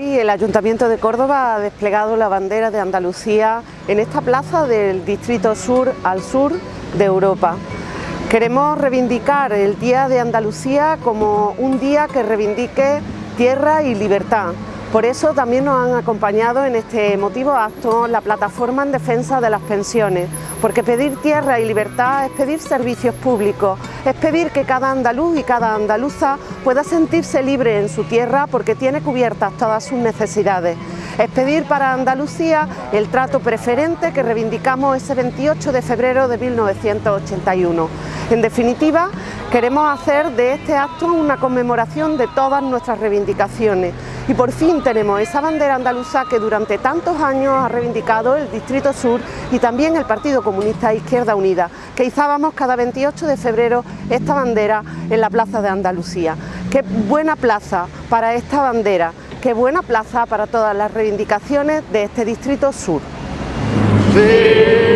Hoy el Ayuntamiento de Córdoba ha desplegado la bandera de Andalucía en esta plaza del Distrito Sur al sur de Europa. Queremos reivindicar el Día de Andalucía como un día que reivindique tierra y libertad, por eso también nos han acompañado en este emotivo acto la plataforma en defensa de las pensiones, porque pedir tierra y libertad es pedir servicios públicos, es pedir que cada andaluz y cada andaluza pueda sentirse libre en su tierra porque tiene cubiertas todas sus necesidades. Es pedir para Andalucía el trato preferente que reivindicamos ese 28 de febrero de 1981. En definitiva, queremos hacer de este acto una conmemoración de todas nuestras reivindicaciones, y por fin tenemos esa bandera andaluza que durante tantos años ha reivindicado el Distrito Sur y también el Partido Comunista Izquierda Unida, que izábamos cada 28 de febrero esta bandera en la Plaza de Andalucía. Qué buena plaza para esta bandera, qué buena plaza para todas las reivindicaciones de este Distrito Sur. Sí.